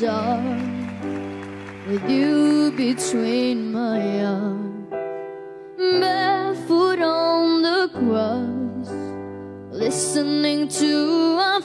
dark with you between my arms, barefoot on the grass, listening to our